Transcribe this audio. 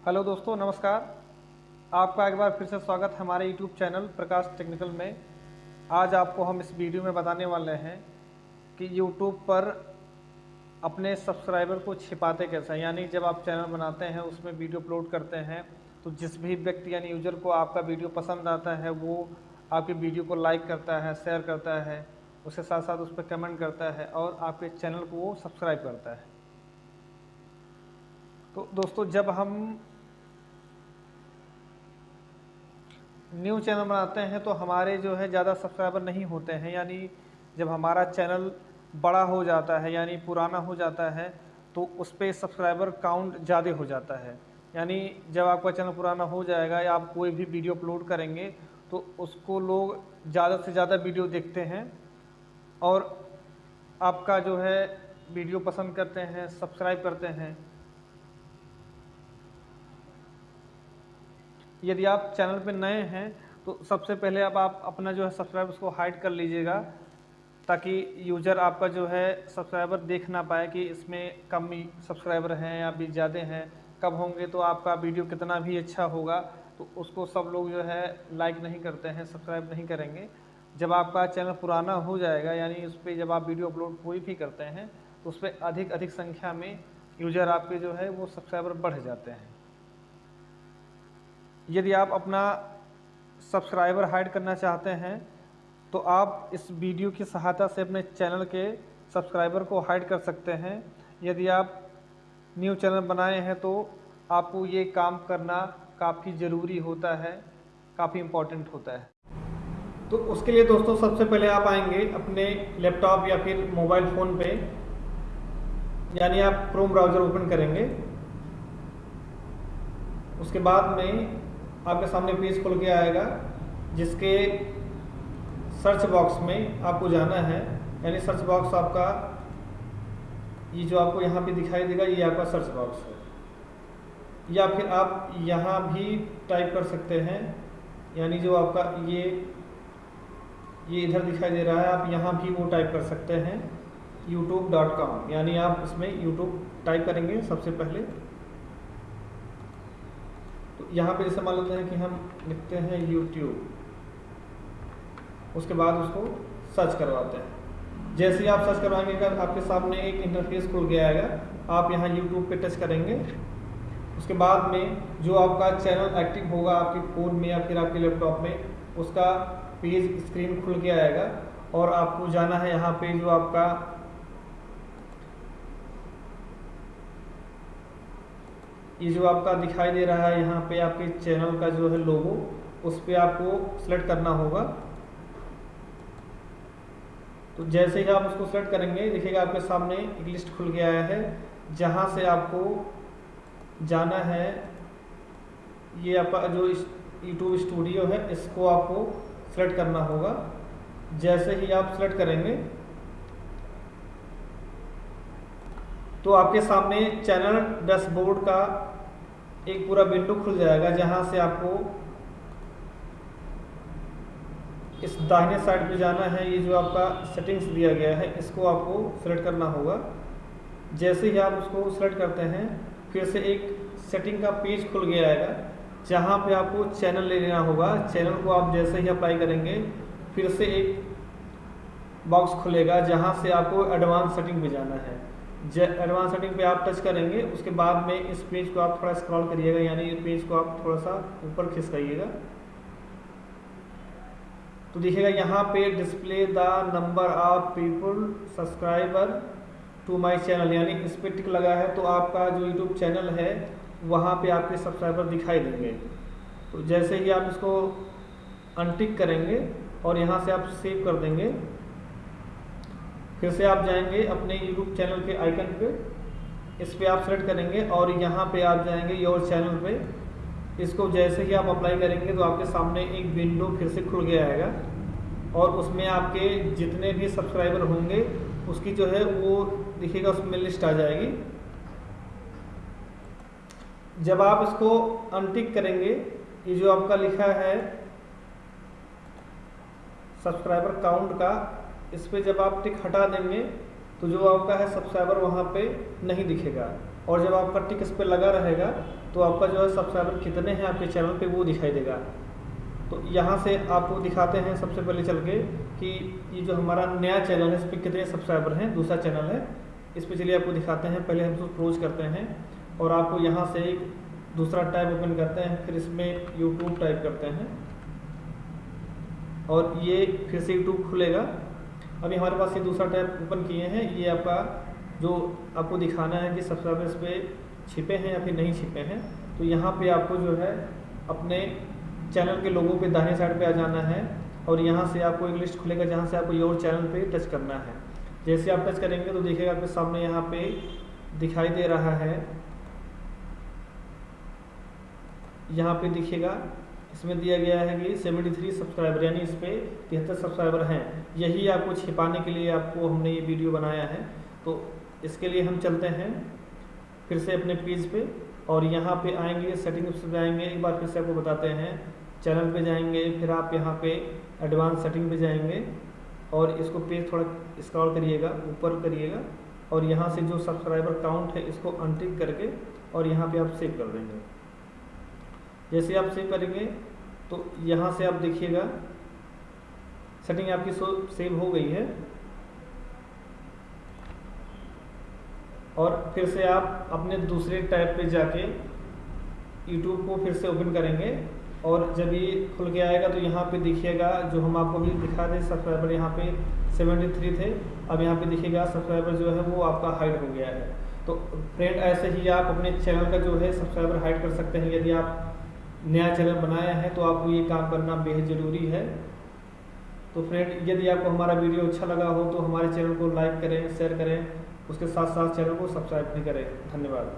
Hello दोस्तों, नमस्कार। आपका एक बार फिर से स्वागत है हमारे यूट्यूब चैनल प्रकाश टेक्निकल में। आज आपको हम इस वीडियो में बताने वाले हैं कि यूट्यूब पर अपने सब्सक्राइबर को छिपाते कैसे हैं। यानी जब आप चैनल बनाते हैं, उसमें वीडियो अपलोड करते हैं तो जिस भी व्यक्ति यानी यूज़र को आपका वीडियो पसंद आता है, वो आपकी वीडियो को लाइक करता है शेयर करता है उसके साथ साथ उस पर कमेंट करता है और आपके चैनल को वो सब्सक्राइब करता है। तो दोस्तों, जब हम न्यू चैनल बनाते हैं तो हमारे जो है ज़्यादा सब्सक्राइबर नहीं होते हैं। यानी जब हमारा चैनल बड़ा हो जाता है, यानी पुराना हो जाता है तो उस पर सब्सक्राइबर काउंट ज़्यादा हो जाता है। यानी जब आपका चैनल पुराना हो जाएगा या आप कोई भी वीडियो अपलोड करेंगे तो उसको लोग ज़्यादा से ज़्यादा वीडियो देखते हैं और आपका जो है वीडियो पसंद करते हैं, सब्सक्राइब करते हैं। यदि आप चैनल पर नए हैं तो सबसे पहले अब आप अपना जो है सब्सक्राइबर्स उसको हाइड कर लीजिएगा, ताकि यूज़र आपका जो है सब्सक्राइबर देख ना पाए कि इसमें कम सब्सक्राइबर हैं या भी ज़्यादा हैं। कब होंगे तो आपका वीडियो कितना भी अच्छा होगा तो उसको सब लोग जो है लाइक नहीं करते हैं, सब्सक्राइब नहीं करेंगे। जब आपका चैनल पुराना हो जाएगा, यानी उस पर जब आप वीडियो अपलोड कोई भी करते हैं तो उस पर अधिक अधिक संख्या में यूज़र आपके जो है वो सब्सक्राइबर बढ़ जाते हैं। यदि आप अपना सब्सक्राइबर हाइड करना चाहते हैं तो आप इस वीडियो की सहायता से अपने चैनल के सब्सक्राइबर को हाइड कर सकते हैं। यदि आप न्यू चैनल बनाए हैं तो आपको ये काम करना काफ़ी ज़रूरी होता है, काफ़ी इम्पोर्टेंट होता है। तो उसके लिए दोस्तों, सबसे पहले आप आएँगे अपने लैपटॉप या फिर मोबाइल फ़ोन पे, यानी आप क्रोम ब्राउज़र ओपन करेंगे। उसके बाद में आपके सामने पेज खुल के आएगा, जिसके सर्च बॉक्स में आपको जाना है। यानी सर्च बॉक्स आपका, ये जो आपको यहाँ पे दिखाई देगा, ये आपका सर्च बॉक्स है। या फिर आप यहाँ भी टाइप कर सकते हैं। यानी जो आपका ये ये इधर दिखाई दे रहा है, आप यहाँ भी वो टाइप कर सकते हैं। Youtube.com यानी आप इसमें YouTube टाइप करेंगे सबसे पहले। तो यहाँ पे जैसे मान लेते हैं कि हम लिखते हैं यूट्यूब उसके बाद उसको सर्च करवाते हैं। जैसे ही आप सर्च करवाएँगे, अगर आपके सामने एक इंटरफेस खुल गया आएगा आप यहाँ यूट्यूब पे टच करेंगे। उसके बाद में जो आपका चैनल एक्टिव होगा आपके फ़ोन में या फिर आपके लैपटॉप में, उसका पेज स्क्रीन खुल के आएगा और आपको जाना है यहाँ पे जो आपका ये जो आपका दिखाई दे रहा है, यहाँ पे आपके चैनल का जो है लोगो उस पर आपको सेलेक्ट करना होगा। तो जैसे ही आप उसको सेलेक्ट करेंगे, देखिएगा आपके सामने एक लिस्ट खुल गया है, जहाँ से आपको जाना है। ये आपका जो यूट्यूब स्टूडियो है, इसको आपको सेलेक्ट करना होगा। जैसे ही आप सेलेक्ट करेंगे तो आपके सामने चैनल डैशबोर्ड का एक पूरा विंडो खुल जाएगा जहाँ से आपको इस दाहिने साइड पे जाना है, ये जो आपका सेटिंग्स दिया गया है, इसको आपको सेलेक्ट करना होगा। जैसे ही आप उसको सेलेक्ट करते हैं, फिर से एक सेटिंग का पेज खुल गया आएगा, जहाँ पे आपको चैनल ले लेना होगा। चैनल को आप जैसे ही अप्लाई करेंगे, फिर से एक बॉक्स खुलेगा जहाँ से आपको एडवांस सेटिंग में जाना है। एडवांस सेटिंग पे आप टच करेंगे, उसके बाद में इस पेज को आप थोड़ा स्क्रॉल करिएगा, यानी इस पेज को आप थोड़ा सा ऊपर खिसकाइएगा तो देखिएगा, यहाँ पे display the number of people subscriber to my channel यानी इस पर टिक लगा है तो आपका जो यूट्यूब चैनल है, वहाँ पे आपके सब्सक्राइबर दिखाई देंगे। तो जैसे ही आप इसको अनटिक करेंगे, और यहाँ से आप सेव कर देंगे फिर से आप जाएँगे अपने यूट्यूब चैनल के आइकन पे। इस पर आप सेलेक्ट करेंगे और यहाँ पे आप जाएँगे योर चैनल पे। इसको जैसे ही आप अप्लाई करेंगे तो आपके सामने एक विंडो फिर से खुल गया आएगा। और उसमें आपके जितने भी सब्सक्राइबर होंगे, उसकी जो है वो दिखेगा, उसमें लिस्ट आ जाएगी। जब आप इसको अनटिक करेंगे, ये जो आपका लिखा है सब्सक्राइबर काउंट का इस पर जब आप टिक हटा देंगे तो जो आपका है सब्सक्राइबर वहाँ पे नहीं दिखेगा। और जब आपका टिक इस पर लगा रहेगा तो आपका जो है सब्सक्राइबर कितने हैं आपके चैनल पे वो दिखाई देगा। तो यहाँ से आपको दिखाते हैं सबसे पहले चल के कि ये जो हमारा नया चैनल है, इस पर कितने सब्सक्राइबर हैं, दूसरा चैनल है। इस पर चलिए आपको दिखाते हैं, पहले हम उसको क्लोज करते हैं और आपको यहाँ से एक दूसरा टैब ओपन करते हैं, फिर इसमें यूट्यूब टाइप करते हैं। और ये फिर से यूट्यूब खुलेगा। अभी हमारे पास ये दूसरा टैब ओपन किए हैं, ये आपका जो आपको दिखाना है कि सब्सक्राइबर्स पे छिपे हैं या फिर नहीं छिपे हैं तो यहाँ पे आपको जो है अपने चैनल के लोगों पे दाहिने साइड पे आ जाना है और यहाँ से आपको एक लिस्ट खुलेगा जहाँ से आपको योर चैनल पे टच करना है। जैसे आप टच करेंगे तो देखिएगा आपके सामने यहाँ पे दिखाई दे रहा है। यहाँ पे दिखेगा इसमें दिया गया है कि 73 सब्सक्राइबर यानी इस पर तिहत्तर सब्सक्राइबर हैं। यही आपको छिपाने के लिए आपको हमने ये वीडियो बनाया है। तो इसके लिए हम चलते हैं फिर से अपने पेज पे और यहाँ पे आएँगे सेटिंग्स पे आएँगे। एक बार फिर से आपको बताते हैं। चैनल पे जाएँगे, फिर आप यहाँ पे एडवांस सेटिंग पे जाएँगे और इसको पेज थोड़ा स्क्रॉल करिएगा, ऊपर करिएगा और यहाँ से जो सब्सक्राइबर काउंट है, इसको अनटिक करके और यहाँ पे आप सेव कर देंगे। जैसे आप सेव करेंगे तो यहाँ से आप देखिएगा सेटिंग आपकी सेव हो गई है। और फिर से आप अपने दूसरे टैब पे जाके यूट्यूब को फिर से ओपन करेंगे। और जब ये खुल के आएगा तो यहाँ पे दिखिएगा, जो हम आपको भी दिखा दें सब्सक्राइबर यहाँ पे 73 थे। अब यहाँ पे दिखिएगा सब्सक्राइबर जो है, वो आपका हाइड हो गया है। तो फ्रेंड ऐसे ही आप अपने चैनल का जो है सब्सक्राइबर हाइड कर सकते हैं। यदि आप नया चैनल बनाया है तो आपको ये काम करना बेहद ज़रूरी है। तो फ्रेंड यदि आपको हमारा वीडियो अच्छा लगा हो तो हमारे चैनल को लाइक करें शेयर करें, उसके साथ साथ चैनल को सब्सक्राइब भी करें। धन्यवाद।